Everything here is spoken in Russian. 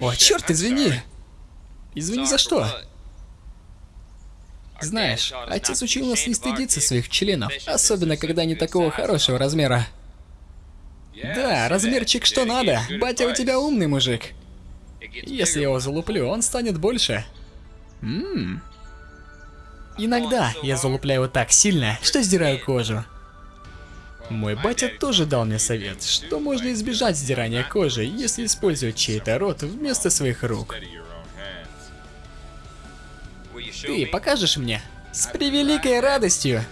О, черт, извини! Извини за что? Знаешь, отец учил нас не стыдиться своих членов, особенно когда они такого хорошего размера. Да, размерчик что надо. Батя у тебя умный мужик. Если я его залуплю, он станет больше. Ммм. Иногда я залупляю так сильно, что сдираю кожу. Мой батя тоже дал мне совет, что можно избежать сдирания кожи, если использовать чей-то рот вместо своих рук. Ты покажешь мне? С превеликой радостью.